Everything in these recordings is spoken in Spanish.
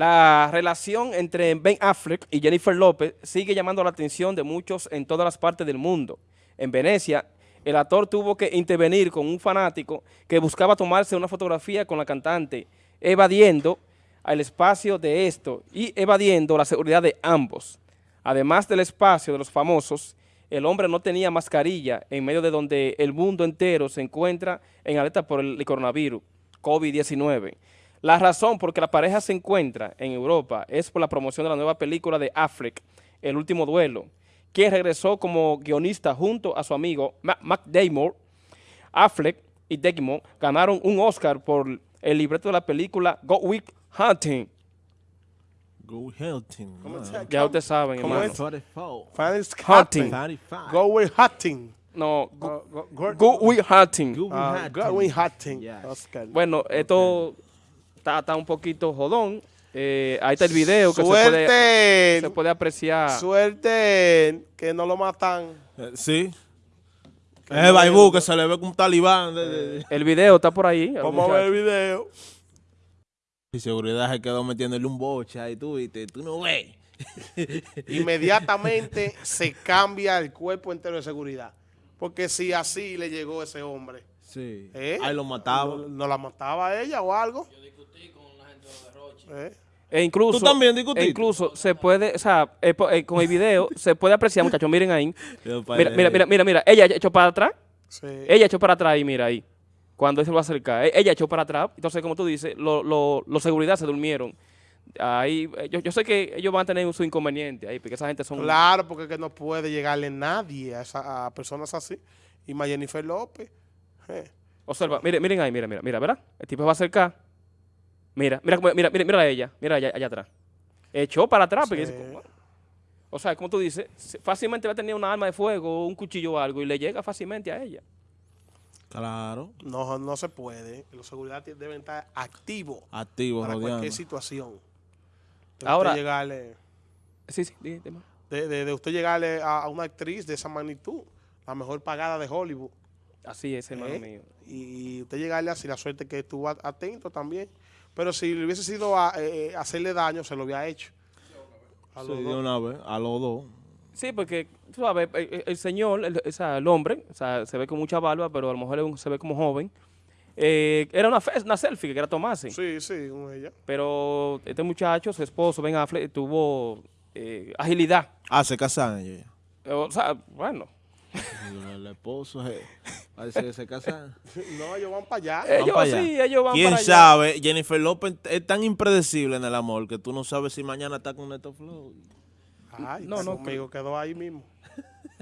La relación entre Ben Affleck y Jennifer López sigue llamando la atención de muchos en todas las partes del mundo. En Venecia, el actor tuvo que intervenir con un fanático que buscaba tomarse una fotografía con la cantante, evadiendo el espacio de esto y evadiendo la seguridad de ambos. Además del espacio de los famosos, el hombre no tenía mascarilla en medio de donde el mundo entero se encuentra en alerta por el coronavirus, COVID-19. La razón por que la pareja se encuentra en Europa es por la promoción de la nueva película de Affleck, El Último Duelo, quien regresó como guionista junto a su amigo Mac Damon. Affleck y Damon ganaron un Oscar por el libreto de la película Go Week Hunting. Go Hunting. Ya ustedes saben, ¿Cómo hermano. es? Hunting. Go with hunting. No, Go, Go, go, go, Go Week Hunting. Go- ah, Hunting. go with hunting. Yes. Oscar. Bueno, esto está, está un poquito jodón. Eh, ahí está el video que se puede, Suerte. se puede apreciar. Suerte que no lo matan. Eh, Sí. Que Es no Baibú que se le ve como un talibán. El video está por ahí. el Vamos a ver el video. Y seguridad se quedó metiéndole un boche ahí, tú viste, tú no ves. Inmediatamente se cambia el cuerpo entero de seguridad. Porque si así le llegó ese hombre, Sí. ¿eh? Ahí lo mataba. ¿No, no la mataba a ella o algo? Yo discutí con la gente Roche. E incluso, ¿Tú también discutiste? e incluso se puede, o sea, eh, eh, con el video se puede apreciar, muchachos, miren ahí. Mira, mira, mira, mira, mira, ella echó para atrás, Sí. ella echó para atrás y mira ahí. Cuando él se va a acercar, e- ella echó para atrás. Entonces, como tú dices, los lo, los seguridad se durmieron. Ahí, eh, yo, yo sé que ellos van a tener su inconveniente ahí, porque esa gente son... Claro, porque es que no puede llegarle nadie a, esa- a personas así. Y más Jennifer López. eh. Observa, miren, miren ahí, mira, mira, mira, ¿verdad? El tipo se va a acercar. Mira, mira, mira, mira, mira a ella, mira allá, allá atrás. Echó para atrás, porque dice, o sea, como tú dices, fácilmente va a tener una arma de fuego, un cuchillo o algo, y le llega fácilmente a ella. Claro. No, no se puede. Los seguridad deben estar activos Activo, para rodeando. cualquier situación. De Ahora- usted llegarle, Sí, sí, más. de, de- de usted llegarle a, a una actriz de esa magnitud, la mejor pagada de Hollywood. Así es, hermano ¿eh? mío. Y, usted llegarle así, la suerte que estuvo atento también. Pero si le hubiese sido a, eh, hacerle daño, se lo había hecho. A Sí, los de dos. una vez, a los dos. Sí, porque, tú sabes, el, señor, el, o sea, el hombre, o sea, se ve con mucha barba, pero a lo mejor se ve como joven. Eh, era una, una selfie que quería tomarse. Sí, sí, con ella. Pero este muchacho, su esposo, Ben Affleck, tuvo eh, agilidad. Ah, se casan ellos. O sea, bueno, El esposo eh, parece que se casan. No, ellos van para allá. ellos para allá. sí, ellos van ¿Quién para allá. sabe? Jennifer López es tan impredecible en el amor que tú no sabes si mañana está con Neto Flow. Ay, No, no, conmigo quedó ahí mismo.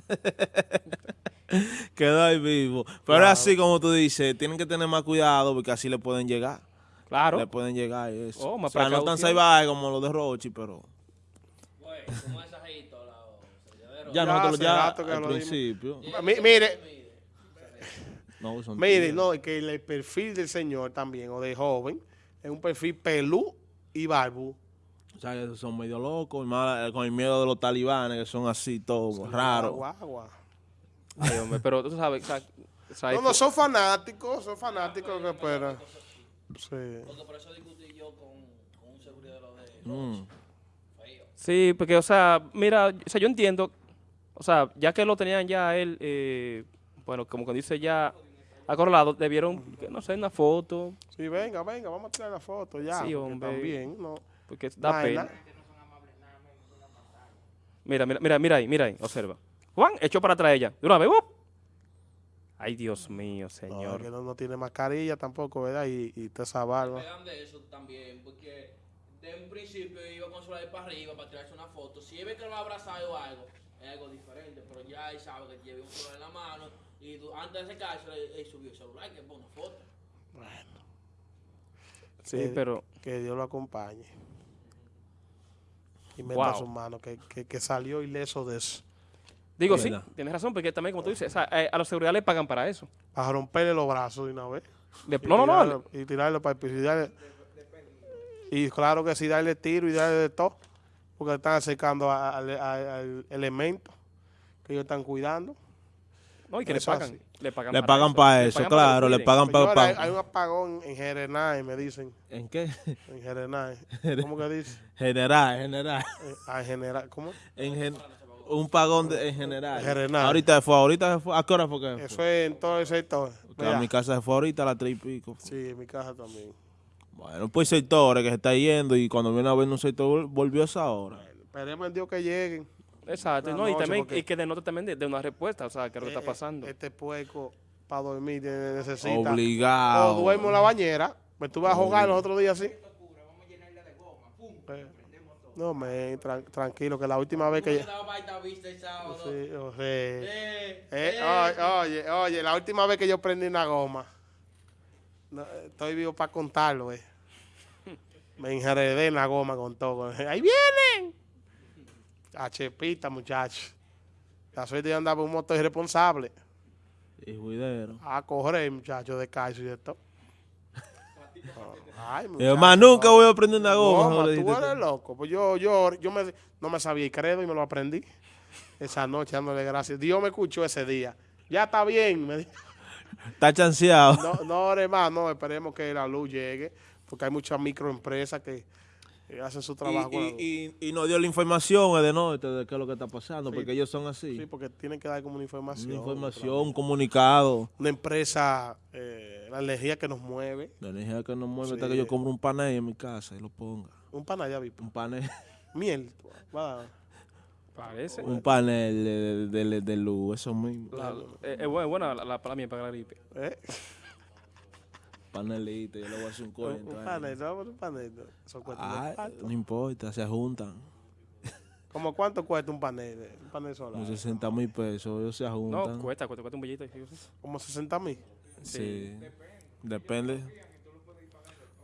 Quedó ahí vivo. Pero Claro. así como tú dices, tienen que tener más cuidado porque así le pueden llegar. Claro. Le pueden llegar y eso. Oh, o sea, no tan salvaje como los de Rochi, pero ya Ya, nosotros ya al lo principio. Mi- mire, No, son mire, no, es que el perfil del señor también, o de joven, es un perfil pelú y barbu. O sea, que son medio locos, más, eh, con el miedo de los talibanes, que son así, todos raros. Ay, hombre, pero tú sabes, o sea, o sea, No, no, son fanáticos, son fanáticos que esperan. Sí. Mm. Sí, porque, o sea, mira, o sea, yo entiendo, o sea, ya que lo tenían ya él, eh, bueno, como que dice ya acorralado, debieron, que no sé, una foto, Sí, venga, venga, vamos a tirar la foto ya. Sí, hombre. También, no. porque da Vaina. pena. Mira, mira, mira, mira ahí, mira ahí, observa. Juan, echó para atrás ella, de una vez, ¡up! Ay, Dios mío, No, señor. es que no, no tiene mascarilla tampoco, ¿verdad? Y, y toda esa barba. de eso también, porque de un principio iba con su lado para arriba para tirarse una foto. Si él ve que lo va a abrazar o algo, es algo diferente, pero ya él sabe que lleva un celular en la mano y du- antes de secarse, él, él subió el celular que pone una foto. Sí, que, pero, que Dios lo acompañe. Y meta Wow. su mano, que, que, que salió ileso de eso. digo, Es sí, tienes razón, porque también, como tú dices, sea, eh, a los seguridad le pagan para eso. Para romperle los brazos de una vez. De- no, no, Y tirarlo para el piso y darle- Y claro que sí, darle tiro y darle de todo. Porque están acercando a- al elemento que ellos están cuidando. No, y que le Eso pagan. así. Le pagan Le para pagan para eso, pagan para claro, que le pagan para... Señores, hay, hay un apagón en Jerenay, me dicen. ¿En qué? En Jerenay. ¿Cómo que dice? General, general. Eh, ah, en general, ¿cómo? En gen- un pagón de- en general. General. Ahorita se fue, ahorita se fue. ¿A qué hora fue que? Eso es en todo el sector. A mi casa se fue ahorita a las tres y pico. Sí, en mi casa también. Bueno, pues sectores que se está yendo y cuando viene a ver un sector volvió a esa hora. Esperemos en Dios que lleguen. Exacto, no, y también y que denota también de, de una respuesta, o sea, que lo que Eh, está pasando. Este puerco para dormir necesita. Obligado. O duermo en la bañera. Me estuve a jugar los otros días así. Eh, No, me tran- tranquilo, que la última vez que... El. Sí, Eh, eh, eh. oye, oye, oye, la última vez que yo prendí una goma, no, estoy vivo para contarlo, eh. Me enredé en la goma con todo. ¡Ahí vienen! A chepita, muchachos. La suerte de andar por un motor irresponsable. Y juidero. A correr, muchachos, de calcio y de todo. Ay, Y muchacho, más nunca voy a prender una goma. Goma, tú eres loco. Pues yo, yo, yo me, no me sabía el credo y me lo aprendí. Esa noche dándole gracias. Dios me escuchó ese día. Ya está bien. Me dijo. Está chanceado. No, no ore más, no, esperemos que la luz llegue, porque hay muchas microempresas que eh, hacen su trabajo. Y, y, y nos dio la información de norte de qué es lo que está pasando, Sí. porque ellos son así. sí, porque tienen que dar como una información. Una información, un comunicado. Una empresa, eh, la energía que nos mueve. La energía que nos mueve Sí. hasta que yo compro un panel en mi casa y lo ponga. Un panal, ya vi. Un panel, Miel. va. Parece. un panel de, de, de- de luz, eso mismo. La- eh, es buena, la, la para mí, para la gripe. ¿Eh? Panelito, yo le voy a hacer un Un, cuento. un ahí. panel, no, un panel. Son Ah, no importa, se juntan. ¿Cómo cuánto cuesta un panel? eh, Un panel solar. Como 60 mil pesos, ellos se juntan. No, cuesta, cuesta, cuesta un billete. sí, sí. Como 60 mil. Sí. Depende.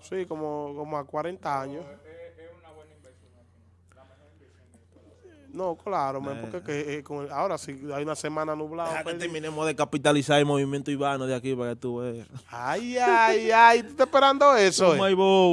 Sí, como, como a 40 años. No, claro, man, porque que, eh, con el- ahora sí hay una semana nublada. Deja que terminemos de capitalizar el movimiento Ivano de aquí para que tú veas. Ay, ay, ay, ¿tú estás esperando eso? eh? Hay bobo.